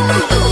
Oh.